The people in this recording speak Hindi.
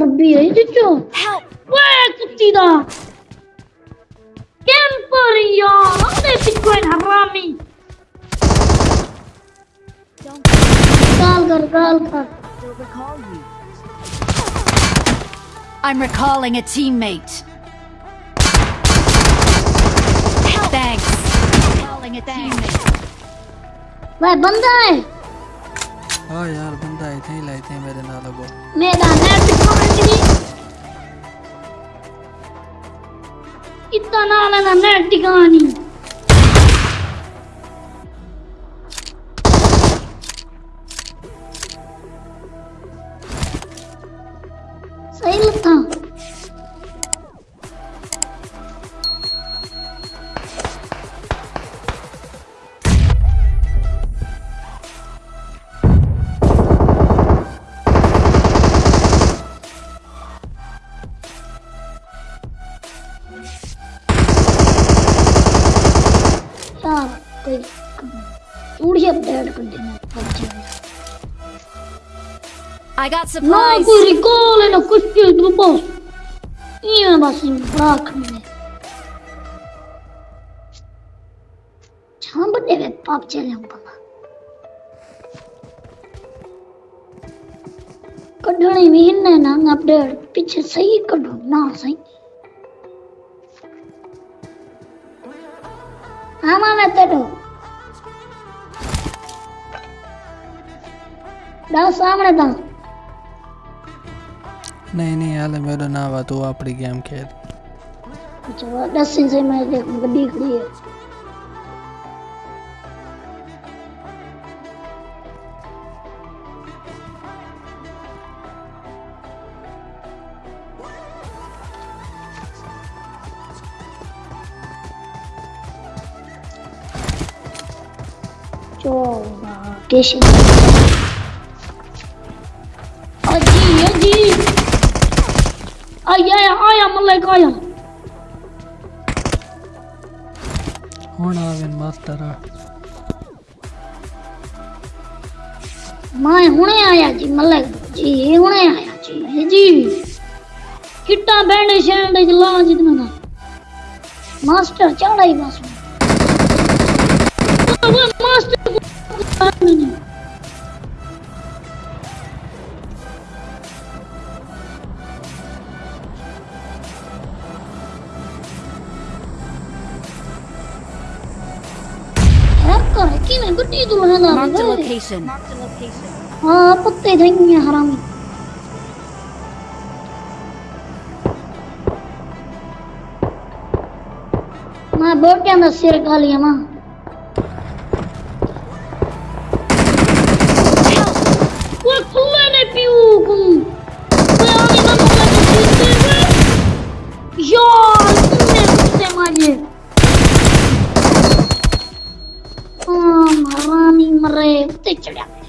अरबी है जिचो Help! वे कुत्ती दा कैंपर यार अरे बिटकॉइन हरामी गाल कर गाल कर They'll recall you. I'm recalling a teammate. Help! Thanks. Recalling a teammate. वे बंदा है हाँ यार इथे ही लाए थे मेरे नाल अगो मेरा नेट कहानी इतना नाल है देना पबजी I got supplies. कोई रिकॉल है ना कुछ भी तो बस ये बस बड़ा खंडे छाम बड़े वे पाप चले हम बाबा कढ़ने में इन्ने ना सही कढ़ो ஆமாண்ணத்தட்டு ડાઉસ આમણે તા. નહીં નહીં હાલે મેરો ના વાત હું આપણી ગેમ ખેલ જો દસ ઇંચ મેં દીકરી location. Aji, Aji. I, I, I am like I am. ਹੁਣ ਆ ਗਏ ਮਾਸਟਰ ਮੈਂ ਹੁਣੇ ਆਇਆ ਜੀ ਮਲਕ ਜੀ ਹੁਣੇ ਆਇਆ ਜੀ ਜੀ ਕਿੱਟਾ ਬੈਣੇ ਸ਼ੈਂਡੇ ਚ ਲਾ ਜਿਤ ਮੈਂ ਮਾਸਟਰ ਚੜਾਈ ਬਸ Marked a location. हाँ दा सिर खा kulene piuku! Păi ale mă mă mă mă Ia, cine pute mane? Am, rami mre, pute ce le-am.